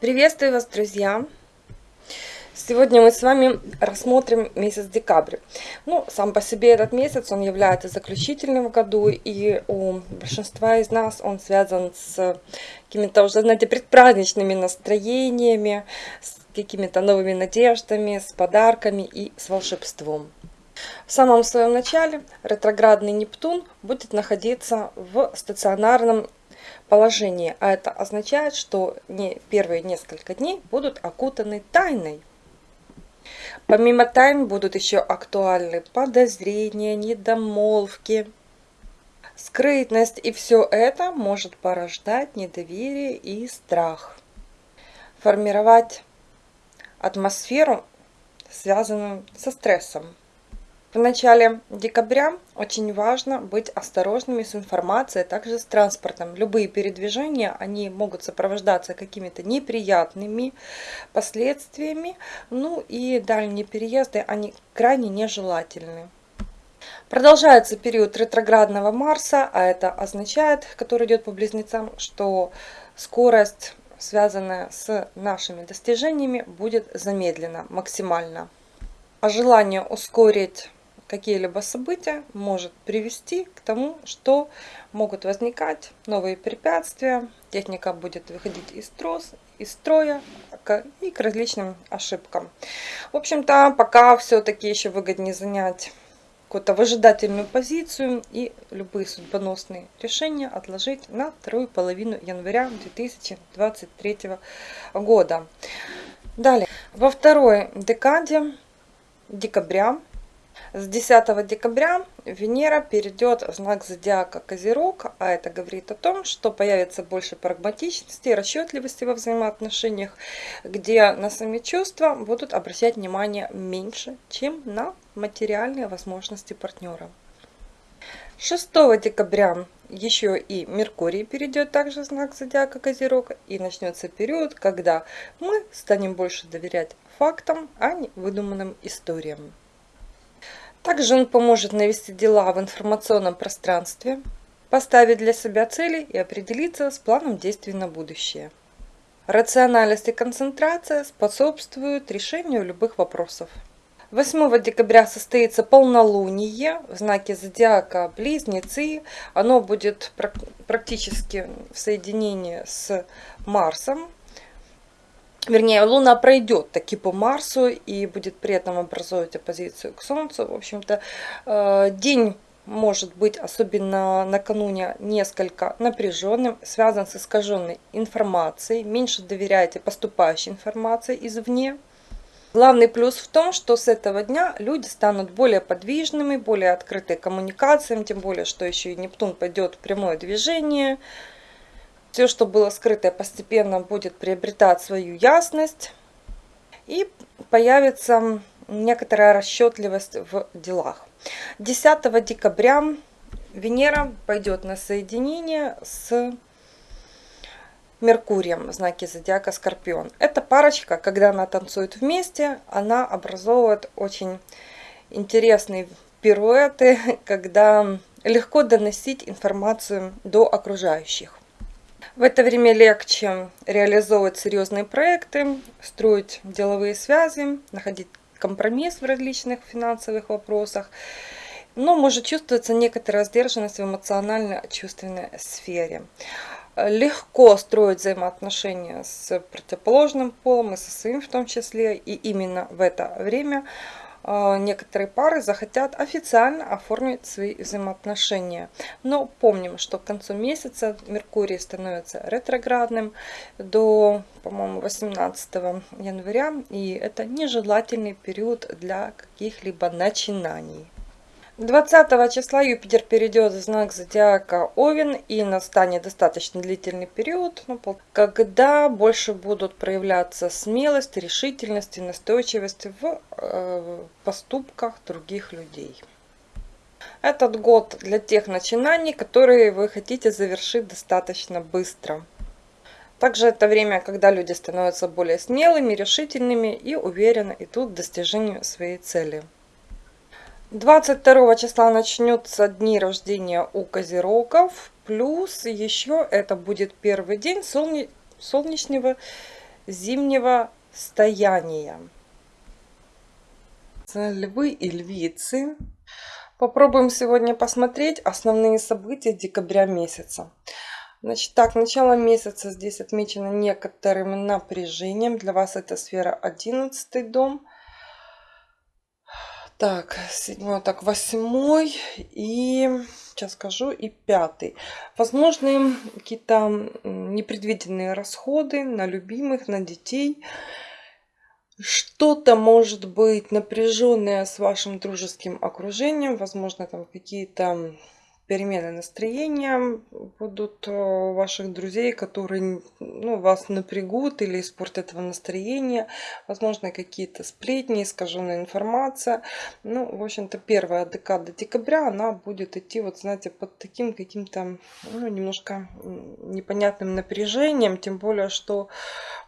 Приветствую вас, друзья! Сегодня мы с вами рассмотрим месяц декабрь. Ну, сам по себе этот месяц, он является заключительным в году, и у большинства из нас он связан с какими-то уже, знаете, предпраздничными настроениями, с какими-то новыми надеждами, с подарками и с волшебством. В самом своем начале ретроградный Нептун будет находиться в стационарном положении, а это означает, что не первые несколько дней будут окутаны тайной. Помимо тайн будут еще актуальны подозрения, недомолвки, скрытность, и все это может порождать недоверие и страх. Формировать атмосферу, связанную со стрессом. В начале декабря очень важно быть осторожными с информацией, а также с транспортом. Любые передвижения, они могут сопровождаться какими-то неприятными последствиями, ну и дальние переезды, они крайне нежелательны. Продолжается период ретроградного Марса, а это означает, который идет по близнецам, что скорость, связанная с нашими достижениями, будет замедлена максимально. А желание ускорить какие-либо события может привести к тому, что могут возникать новые препятствия, техника будет выходить из, трос, из строя и к различным ошибкам. В общем-то, пока все-таки еще выгоднее занять какую-то выжидательную позицию и любые судьбоносные решения отложить на вторую половину января 2023 года. Далее, во второй декаде декабря с 10 декабря Венера перейдет в знак зодиака Козерог, а это говорит о том, что появится больше прагматичности расчетливости во взаимоотношениях, где на сами чувства будут обращать внимание меньше, чем на материальные возможности партнера. 6 декабря еще и Меркурий перейдет также в знак зодиака Козерог и начнется период, когда мы станем больше доверять фактам, а не выдуманным историям. Также он поможет навести дела в информационном пространстве, поставить для себя цели и определиться с планом действий на будущее. Рациональность и концентрация способствуют решению любых вопросов. 8 декабря состоится полнолуние в знаке зодиака Близнецы. Оно будет практически в соединении с Марсом, вернее, Луна пройдет таки по Марсу и будет при этом образовывать оппозицию к Солнцу. В общем-то, э, день может быть, особенно накануне, несколько напряженным, связан с искаженной информацией. Меньше доверяйте поступающей информации извне. Главный плюс в том, что с этого дня люди станут более подвижными, более открыты коммуникациям, тем более, что еще и Нептун пойдет в прямое движение – все, что было скрытое, постепенно будет приобретать свою ясность. И появится некоторая расчетливость в делах. 10 декабря Венера пойдет на соединение с Меркурием в знаке зодиака Скорпион. Эта парочка, когда она танцует вместе, она образовывает очень интересные пируэты, когда легко доносить информацию до окружающих. В это время легче реализовывать серьезные проекты, строить деловые связи, находить компромисс в различных финансовых вопросах. Но может чувствоваться некоторая сдержанность в эмоционально-чувственной сфере. Легко строить взаимоотношения с противоположным полом и со своим в том числе. И именно в это время некоторые пары захотят официально оформить свои взаимоотношения. Но помним, что к концу месяца Меркурий становится ретроградным до, по-моему, 18 января. И это нежелательный период для каких-либо начинаний. 20 числа Юпитер перейдет в знак зодиака Овен и настанет достаточно длительный период, ну, когда больше будут проявляться смелость, решительность и настойчивость в поступках других людей. Этот год для тех начинаний, которые вы хотите завершить достаточно быстро. Также это время, когда люди становятся более смелыми, решительными и уверенно идут к достижению своей цели. 22 числа начнется дни рождения у козерогов. Плюс еще это будет первый день солне... солнечного зимнего стояния. Львы и львицы. Попробуем сегодня посмотреть основные события декабря месяца. Значит, так, начало месяца здесь отмечено некоторым напряжением. Для вас это сфера 11 дом. Так, седьмой, так, восьмой и, сейчас скажу, и пятый. Возможны какие-то непредвиденные расходы на любимых, на детей. Что-то может быть напряженное с вашим дружеским окружением. Возможно, там какие-то перемены настроения будут у ваших друзей, которые ну, вас напрягут или испортят вам настроение. Возможно, какие-то сплетни, искаженная информация. Ну, в общем-то, первая декада декабря, она будет идти, вот знаете, под таким каким-то, ну, немножко непонятным напряжением. Тем более, что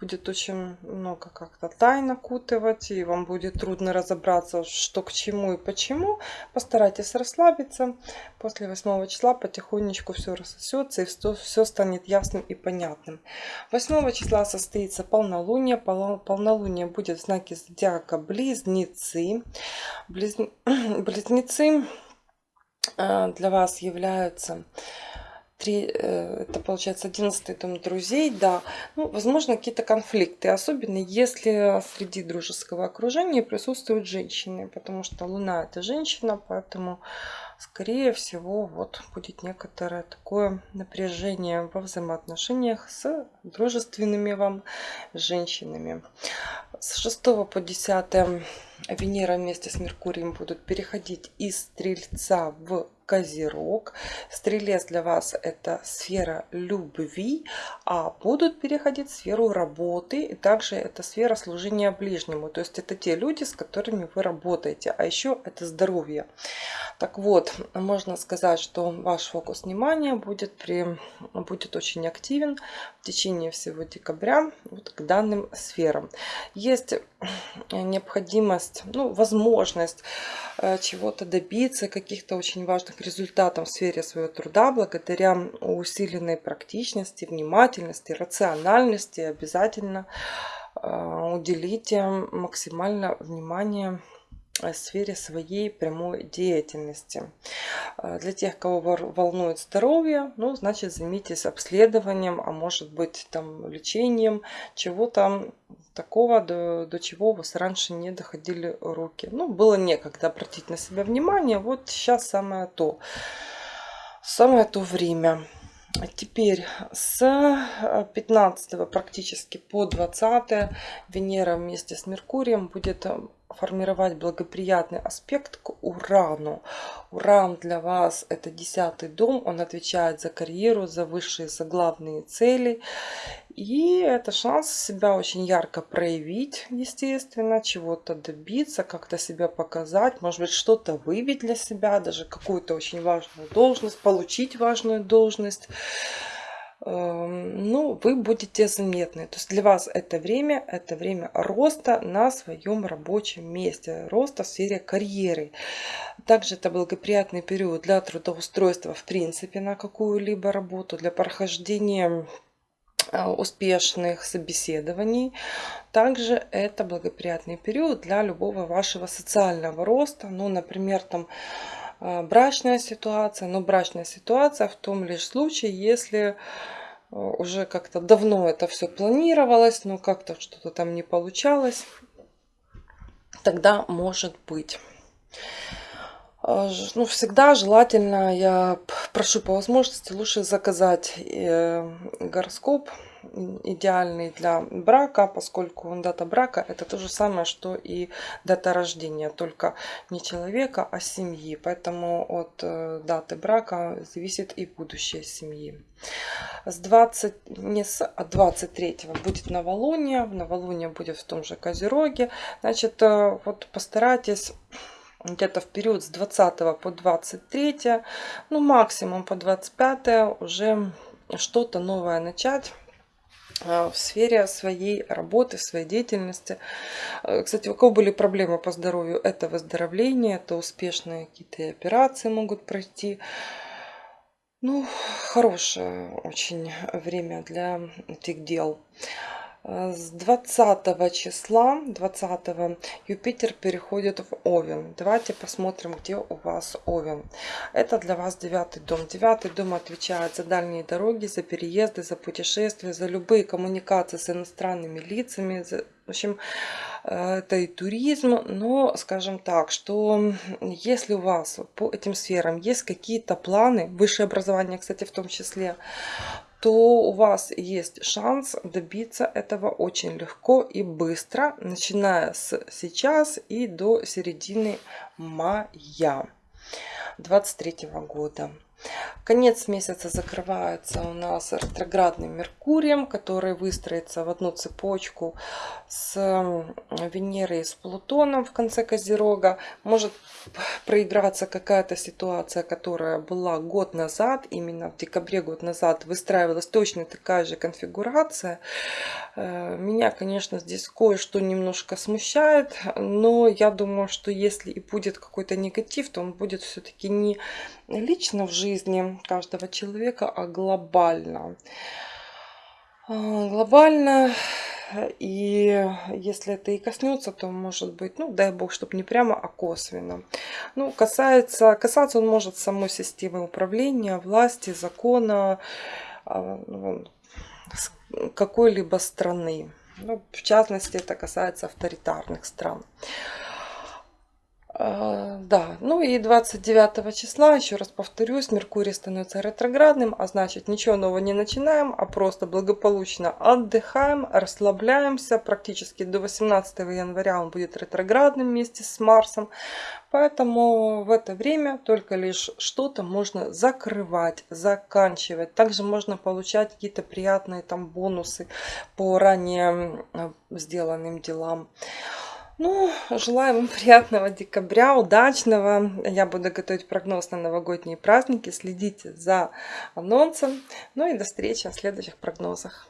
будет очень много как-то тайн окутывать, и вам будет трудно разобраться, что к чему и почему. Постарайтесь расслабиться. После 8 числа потихонечку все рассосется, и все станет ясным и понятным. 8 числа состоится полнолуние. Полнолуние будет в знаке зодиака Близнецы. Близнецы э, для вас являются три, э, это получается 11 дом друзей, да, ну, возможно, какие-то конфликты, особенно если среди дружеского окружения присутствуют женщины, потому что Луна это женщина, поэтому, скорее всего, вот будет некоторое такое напряжение во взаимоотношениях с дружественными вам женщинами. С 6 по 10 Венера вместе с Меркурием будут переходить из Стрельца в Козерог. Стрелец для вас это сфера любви, а будут переходить в сферу работы. И также это сфера служения ближнему. То есть это те люди, с которыми вы работаете. А еще это здоровье. Так вот, можно сказать, что ваш фокус внимания будет, при, будет очень активен в течение всего декабря вот к данным сферам. Есть необходимость, ну, возможность э, чего-то добиться, каких-то очень важных результатов в сфере своего труда, благодаря усиленной практичности, внимательности, рациональности, обязательно э, уделите максимально внимание Э, сфере своей прямой деятельности. Э, для тех, кого волнует здоровье, ну, значит, займитесь обследованием, а может быть, там, лечением, чего-то такого, до, до чего у вас раньше не доходили руки. Ну, было некогда обратить на себя внимание, вот сейчас самое то. Самое то время. Теперь с 15 э, практически по 20 Венера вместе с Меркурием будет формировать благоприятный аспект к Урану. Уран для вас это десятый дом, он отвечает за карьеру, за высшие, за главные цели. И это шанс себя очень ярко проявить, естественно, чего-то добиться, как-то себя показать, может быть, что-то выявить для себя, даже какую-то очень важную должность, получить важную должность. Эм, ну, вы будете заметны. То есть для вас это время, это время роста на своем рабочем месте, роста в сфере карьеры. Также это благоприятный период для трудоустройства в принципе на какую-либо работу, для прохождения э, успешных собеседований. Также это благоприятный период для любого вашего социального роста. Ну, например, там брачная ситуация, но брачная ситуация в том лишь случае, если а, уже как-то давно это все планировалось, но как-то что-то там не получалось, тогда может быть. А, ну, всегда желательно, я прошу по возможности, лучше заказать э, гороскоп идеальный для брака, поскольку дата брака это то же самое, что и дата рождения, только не человека, а семьи. Поэтому от э, даты брака зависит и будущее семьи. С 20, не с, а 23 будет новолуние, новолуние будет в том же Козероге. Значит, э, вот постарайтесь где-то в период с 20 по 23, ну максимум по 25 уже что-то новое начать а, в сфере своей работы, своей деятельности. А, кстати, у кого были проблемы по здоровью, это выздоровление, это успешные какие-то операции могут пройти. Ну, хорошее очень время для этих дел. Э, С 20 числа, 20 Юпитер переходит в Овен. Давайте посмотрим, где у вас Овен. Это для вас девятый дом. Девятый дом отвечает за дальние дороги, за переезды, за путешествия, за любые коммуникации с иностранными лицами. За, в общем, э, это и туризм. Но, скажем так, что если у вас по этим сферам есть какие-то планы, высшее образование, кстати, в том числе, то у вас есть шанс добиться этого очень легко и быстро, начиная с сейчас и до середины мая 2023 года. Конец месяца закрывается у нас ретроградным Меркурием, который выстроится в одну цепочку с Венерой и с Плутоном в конце Козерога. Может проиграться какая-то ситуация, которая была год назад, именно в декабре год назад выстраивалась точно такая же конфигурация. Э, меня, конечно, здесь кое-что немножко смущает, но я думаю, что если и будет какой-то негатив, то он будет все-таки не лично в жизни каждого человека, а глобально. А, глобально, и если это и коснется, то может быть, ну дай бог, чтобы не прямо, а косвенно. Ну, касается, касаться он может самой системы управления, власти, закона, а, ну, какой-либо страны. Ну, в частности, это касается авторитарных стран. А, да, ну и 29 числа, еще раз повторюсь, Меркурий становится ретроградным, а значит ничего нового не начинаем, а просто благополучно отдыхаем, расслабляемся. Практически до 18 января он будет ретроградным вместе с Марсом. Поэтому в это время только лишь что-то можно закрывать, заканчивать. Также можно получать какие-то приятные там бонусы по ранее сделанным делам. Ну, желаю вам приятного декабря, удачного. Я буду готовить прогноз на новогодние праздники. Следите за анонсом. Ну и до встречи в следующих прогнозах.